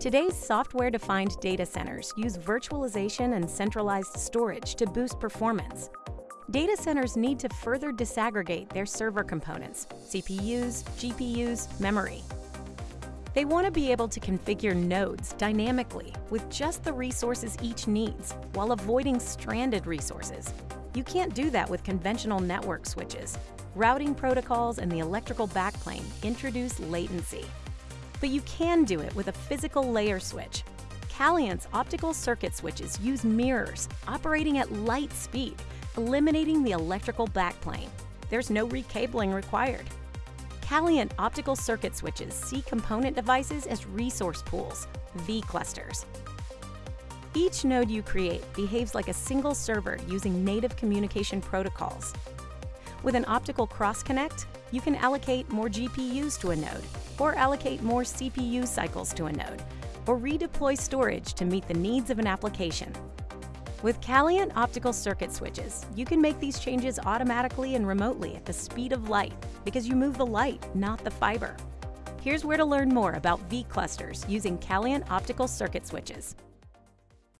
Today's software-defined data centers use virtualization and centralized storage to boost performance. Data centers need to further disaggregate their server components, CPUs, GPUs, memory. They want to be able to configure nodes dynamically with just the resources each needs while avoiding stranded resources. You can't do that with conventional network switches. Routing protocols and the electrical backplane introduce latency. But you can do it with a physical layer switch. Calient's optical circuit switches use mirrors operating at light speed, eliminating the electrical backplane. There's no recabling required. Calient optical circuit switches see component devices as resource pools, vClusters. Each node you create behaves like a single server using native communication protocols. With an optical cross-connect, you can allocate more GPUs to a node, or allocate more CPU cycles to a node, or redeploy storage to meet the needs of an application. With Calient optical circuit switches, you can make these changes automatically and remotely at the speed of light because you move the light, not the fiber. Here's where to learn more about vClusters using Calient optical circuit switches.